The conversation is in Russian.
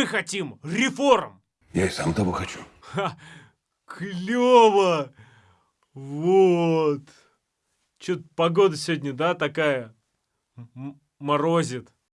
Мы хотим реформ. Я и сам того хочу. Ха, клево. Вот. Что-то погода сегодня, да, такая м- морозит.